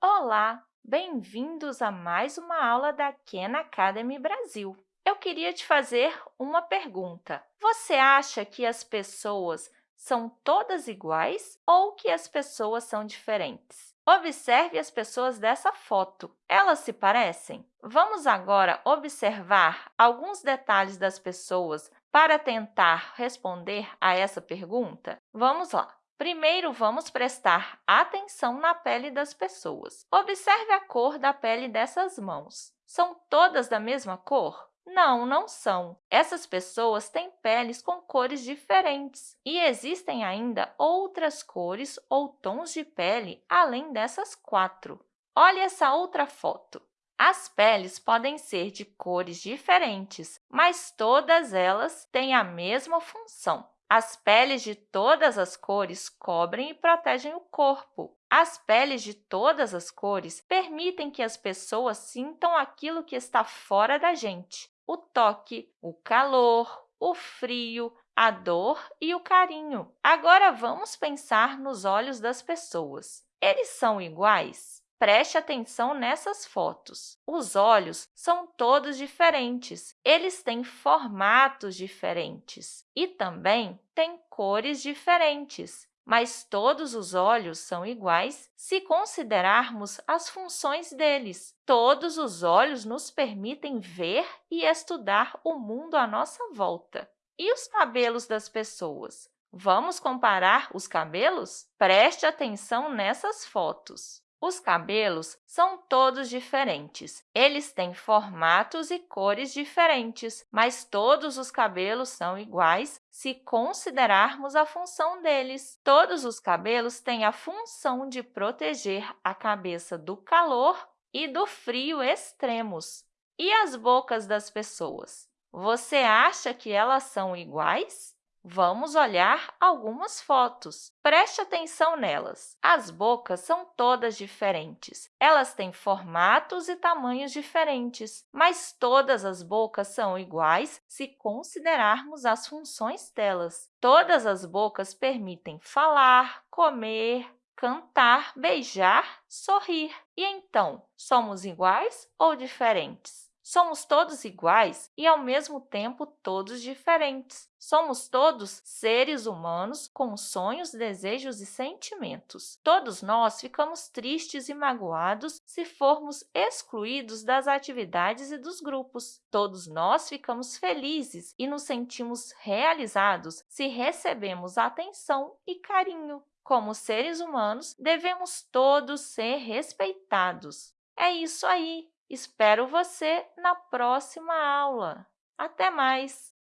Olá, bem-vindos a mais uma aula da Khan Academy Brasil. Eu queria te fazer uma pergunta. Você acha que as pessoas são todas iguais ou que as pessoas são diferentes? Observe as pessoas dessa foto. Elas se parecem? Vamos agora observar alguns detalhes das pessoas para tentar responder a essa pergunta? Vamos lá! Primeiro, vamos prestar atenção na pele das pessoas. Observe a cor da pele dessas mãos. São todas da mesma cor? Não, não são. Essas pessoas têm peles com cores diferentes e existem ainda outras cores ou tons de pele além dessas quatro. Olhe essa outra foto. As peles podem ser de cores diferentes, mas todas elas têm a mesma função. As peles de todas as cores cobrem e protegem o corpo. As peles de todas as cores permitem que as pessoas sintam aquilo que está fora da gente, o toque, o calor, o frio, a dor e o carinho. Agora, vamos pensar nos olhos das pessoas. Eles são iguais? Preste atenção nessas fotos. Os olhos são todos diferentes. Eles têm formatos diferentes e também têm cores diferentes mas todos os olhos são iguais se considerarmos as funções deles. Todos os olhos nos permitem ver e estudar o mundo à nossa volta. E os cabelos das pessoas? Vamos comparar os cabelos? Preste atenção nessas fotos. Os cabelos são todos diferentes. Eles têm formatos e cores diferentes, mas todos os cabelos são iguais se considerarmos a função deles. Todos os cabelos têm a função de proteger a cabeça do calor e do frio extremos. E as bocas das pessoas? Você acha que elas são iguais? Vamos olhar algumas fotos. Preste atenção nelas. As bocas são todas diferentes. Elas têm formatos e tamanhos diferentes, mas todas as bocas são iguais se considerarmos as funções delas. Todas as bocas permitem falar, comer, cantar, beijar, sorrir. E então, somos iguais ou diferentes? Somos todos iguais e, ao mesmo tempo, todos diferentes. Somos todos seres humanos com sonhos, desejos e sentimentos. Todos nós ficamos tristes e magoados se formos excluídos das atividades e dos grupos. Todos nós ficamos felizes e nos sentimos realizados se recebemos atenção e carinho. Como seres humanos, devemos todos ser respeitados. É isso aí! Espero você na próxima aula. Até mais!